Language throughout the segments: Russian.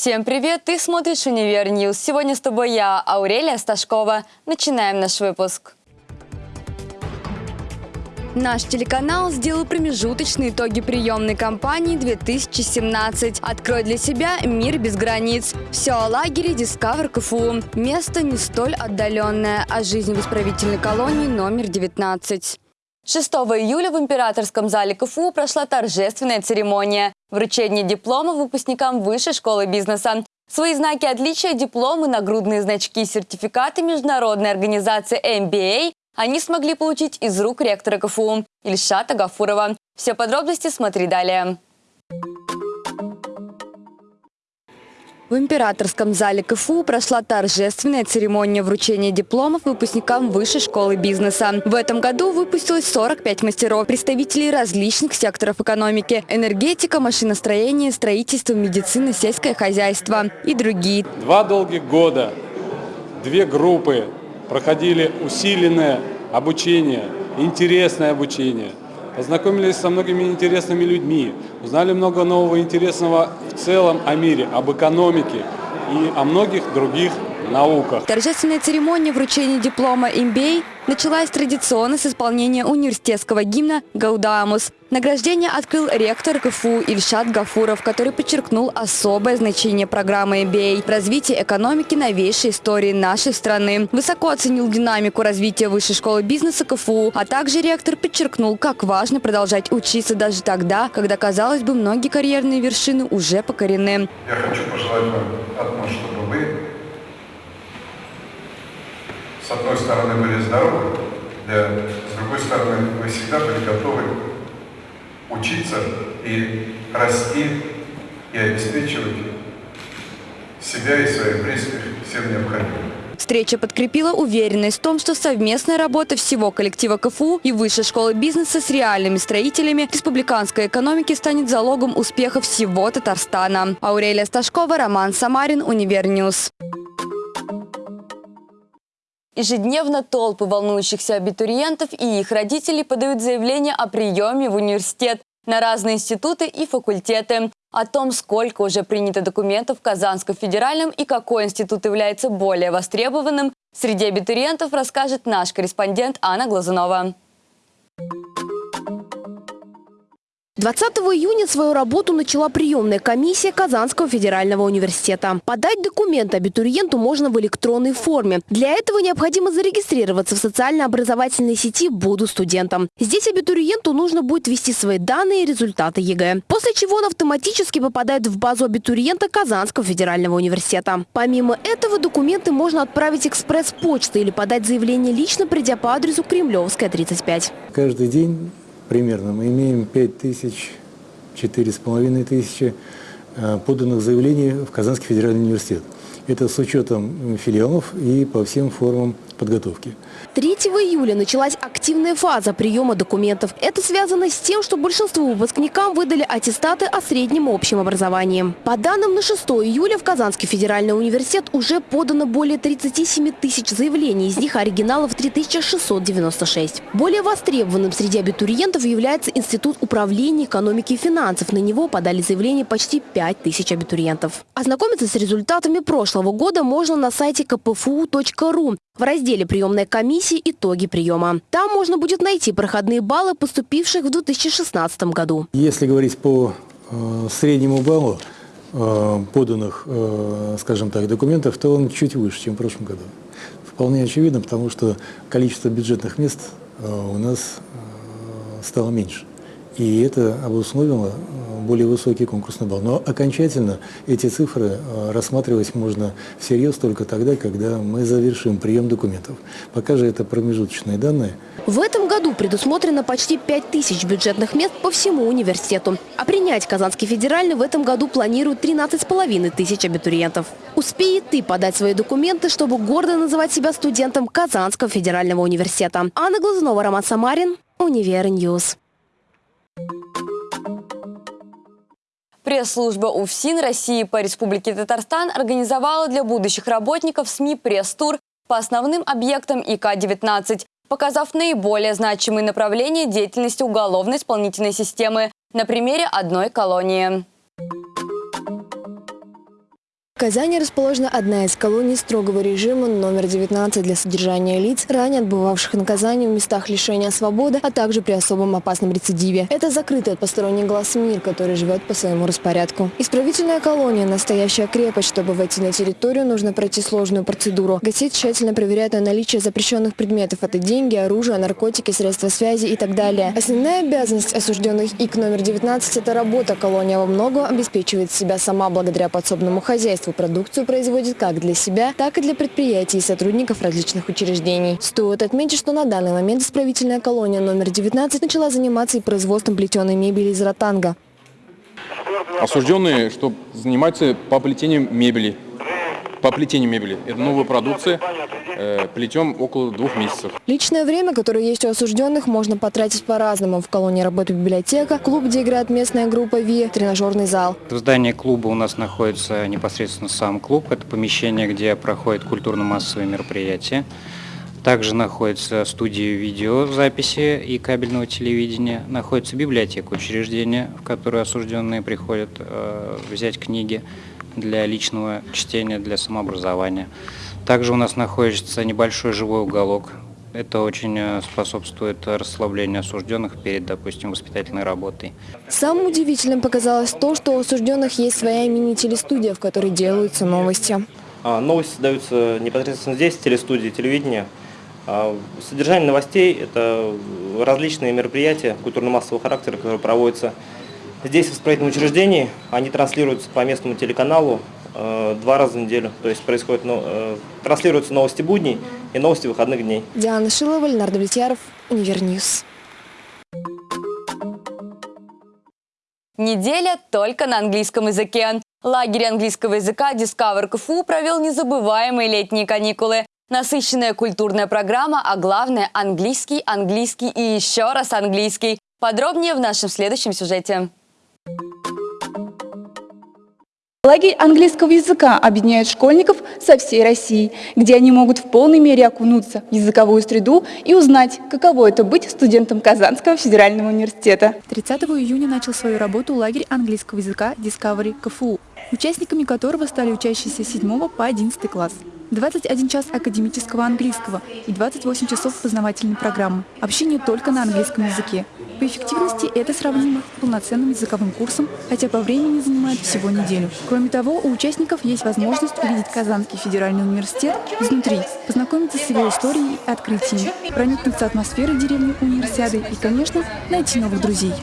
Всем привет! Ты смотришь «Универ News». Сегодня с тобой я, Аурелия Сташкова. Начинаем наш выпуск. Наш телеканал сделал промежуточные итоги приемной кампании 2017. Открой для себя мир без границ. Все о лагере Discover КФУ. Место не столь отдаленное, а жизнь в исправительной колонии номер 19. 6 июля в Императорском зале КФУ прошла торжественная церемония – вручение дипломов выпускникам Высшей школы бизнеса. Свои знаки отличия, дипломы, нагрудные значки, сертификаты международной организации MBA они смогли получить из рук ректора КФУ Ильшата Гафурова. Все подробности смотри далее. В императорском зале КФУ прошла торжественная церемония вручения дипломов выпускникам Высшей школы бизнеса. В этом году выпустилось 45 мастеров, представителей различных секторов экономики – энергетика, машиностроение, строительство, медицина, сельское хозяйство и другие. Два долгих года две группы проходили усиленное обучение, интересное обучение – познакомились со многими интересными людьми, узнали много нового интересного в целом о мире, об экономике и о многих других науках. Торжественная церемония вручения диплома MBA началась традиционно с исполнения университетского гимна «Гаудамус». Награждение открыл ректор КФУ Ильшат Гафуров, который подчеркнул особое значение программы MBA в развитии экономики новейшей истории нашей страны. Высоко оценил динамику развития Высшей школы бизнеса КФУ, а также ректор подчеркнул, как важно продолжать учиться даже тогда, когда, казалось бы, многие карьерные вершины уже покорены. Я хочу пожелать вам одно, чтобы вы с одной стороны были здоровы, для, с другой стороны вы всегда были готовы учиться и расти и обеспечивать себя и своих близких всем необходимым. Встреча подкрепила уверенность в том, что совместная работа всего коллектива КФУ и Высшей школы бизнеса с реальными строителями республиканской экономики станет залогом успеха всего Татарстана. Аурелия Сташкова, Роман Самарин, Универ News. Ежедневно толпы волнующихся абитуриентов и их родителей подают заявление о приеме в университет на разные институты и факультеты. О том, сколько уже принято документов в Казанском федеральном и какой институт является более востребованным, среди абитуриентов расскажет наш корреспондент Анна Глазунова. 20 июня свою работу начала приемная комиссия Казанского федерального университета. Подать документы абитуриенту можно в электронной форме. Для этого необходимо зарегистрироваться в социально-образовательной сети «Буду студентом». Здесь абитуриенту нужно будет ввести свои данные и результаты ЕГЭ. После чего он автоматически попадает в базу абитуриента Казанского федерального университета. Помимо этого документы можно отправить экспресс-почтой или подать заявление лично, придя по адресу Кремлевская, 35. Каждый день примерно мы имеем 5 тысяч, 4,5 тысячи э, поданных заявлений в Казанский федеральный университет. Это с учетом филиалов и по всем формам подготовки. 3 июля началась активная фаза приема документов. Это связано с тем, что большинству выпускникам выдали аттестаты о среднем общем образовании. По данным на 6 июля в Казанский федеральный университет уже подано более 37 тысяч заявлений, из них оригиналов 3696. Более востребованным среди абитуриентов является Институт управления экономики и финансов. На него подали заявление почти 5 тысяч абитуриентов. Ознакомиться с результатами прошлого года можно на сайте kpfu.ru в разделе «Приемная комиссия. Итоги приема». Там можно будет найти проходные баллы поступивших в 2016 году. Если говорить по э, среднему баллу э, поданных, э, скажем так, документов, то он чуть выше, чем в прошлом году. Вполне очевидно, потому что количество бюджетных мест э, у нас э, стало меньше. И это обусловило э, более высокий конкурсный балл. Но окончательно эти цифры э, рассматривать можно всерьез только тогда, когда мы завершим прием документов. Пока же это промежуточные данные. В этом году предусмотрено почти 5 тысяч бюджетных мест по всему университету. А принять Казанский федеральный в этом году планируют 13,5 тысяч абитуриентов. Успеет ты подать свои документы, чтобы гордо называть себя студентом Казанского федерального университета. Анна Глазунова, Роман Самарин, Универ News. Пресс-служба УФСИН России по Республике Татарстан организовала для будущих работников СМИ пресс-тур по основным объектам ИК-19, показав наиболее значимые направления деятельности уголовно-исполнительной системы на примере одной колонии. Казани расположена одна из колоний строгого режима номер 19 для содержания лиц, ранее отбывавших наказание в местах лишения свободы, а также при особом опасном рецидиве. Это закрытый от посторонних глаз мир, который живет по своему распорядку. Исправительная колония – настоящая крепость. Чтобы войти на территорию, нужно пройти сложную процедуру. Гостей тщательно проверяют на наличие запрещенных предметов. Это деньги, оружие, наркотики, средства связи и так далее. Основная обязанность осужденных ИК номер 19 – это работа. Колония во многом обеспечивает себя сама благодаря подсобному хозяйству производству продукцию производит как для себя, так и для предприятий и сотрудников различных учреждений. Стоит отметить, что на данный момент исправительная колония номер 19 начала заниматься и производством плетеной мебели из ротанга. Осужденные, что занимаются по плетению мебели. По плетению мебели. Это новая продукция. Э, плетем около двух месяцев. Личное время, которое есть у осужденных, можно потратить по-разному. В колонии работает библиотека, клуб, где играет местная группа ВИ, тренажерный зал. В здании клуба у нас находится непосредственно сам клуб. Это помещение, где проходят культурно-массовые мероприятия. Также находится студия видеозаписи и кабельного телевидения. Находится библиотека учреждения, в которую осужденные приходят э, взять книги для личного чтения, для самообразования. Также у нас находится небольшой живой уголок. Это очень э, способствует расслаблению осужденных перед, допустим, воспитательной работой. Самым удивительным показалось то, что у осужденных есть своя мини-телестудия, в которой делаются новости. А, новости даются непосредственно здесь, в телестудии, телевидения. А, содержание новостей – это различные мероприятия культурно-массового характера, которые проводятся здесь, в исправительном учреждении. Они транслируются по местному телеканалу Э, два раза в неделю. То есть происходит, ну, э, транслируются новости будней и новости выходных дней. Диана Шилова, Леонард Влетьяров, Универ News. Неделя только на английском языке. Лагерь английского языка Discover КФУ провел незабываемые летние каникулы. Насыщенная культурная программа, а главное – английский, английский и еще раз английский. Подробнее в нашем следующем сюжете. Лагерь английского языка объединяет школьников со всей России, где они могут в полной мере окунуться в языковую среду и узнать, каково это быть студентом Казанского федерального университета. 30 июня начал свою работу лагерь английского языка Discovery КФУ, участниками которого стали учащиеся с 7 по 11 класс. 21 час академического английского и 28 часов познавательной программы. Общение только на английском языке. По эффективности это сравнимо с полноценным языковым курсом, хотя по времени занимает всего неделю. Кроме того, у участников есть возможность увидеть Казанский федеральный университет изнутри, познакомиться с его историей и открытиями, проникнуться атмосферой деревни универсиады и, конечно, найти новых друзей.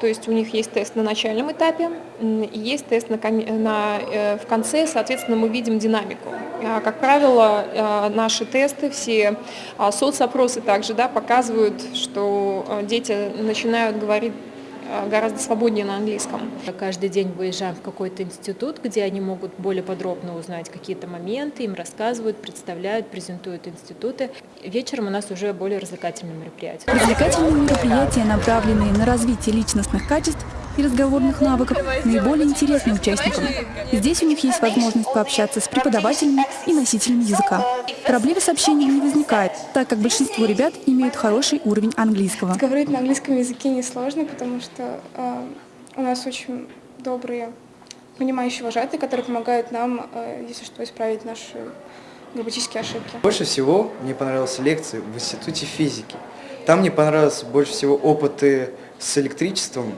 То есть у них есть тест на начальном этапе, есть тест на, на, э, в конце, соответственно, мы видим динамику. А, как правило, э, наши тесты, все а, соцопросы также да, показывают, что э, дети начинают говорить гораздо свободнее на английском. Каждый день выезжаем в какой-то институт, где они могут более подробно узнать какие-то моменты, им рассказывают, представляют, презентуют институты. Вечером у нас уже более развлекательные мероприятия. Развлекательные мероприятия, направленные на развитие личностных качеств, и разговорных навыков наиболее интересны участникам. Здесь у них есть возможность пообщаться с преподавателями и носителями языка. Проблемы с общением не возникает, так как большинство ребят имеют хороший уровень английского. Говорить на английском языке несложно, потому что э, у нас очень добрые, понимающие вожатые, которые помогают нам, э, если что, исправить наши грамматические ошибки. Больше всего мне понравилась лекция в Институте физики. Там мне понравилось больше всего опыты с электричеством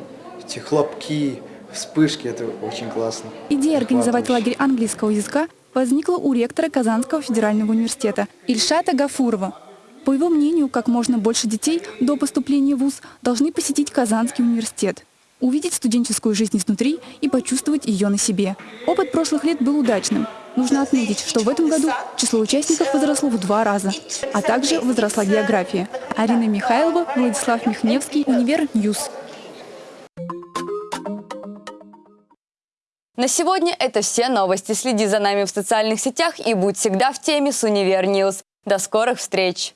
эти хлопки, вспышки, это очень классно. Идея организовать лагерь английского языка возникла у ректора Казанского федерального университета Ильшата Гафурова. По его мнению, как можно больше детей до поступления в ВУЗ должны посетить Казанский университет, увидеть студенческую жизнь изнутри и почувствовать ее на себе. Опыт прошлых лет был удачным. Нужно отметить, что в этом году число участников возросло в два раза, а также возросла география. Арина Михайлова, Владислав Михневский, Универ News. На сегодня это все новости. Следи за нами в социальных сетях и будь всегда в теме с Универ До скорых встреч!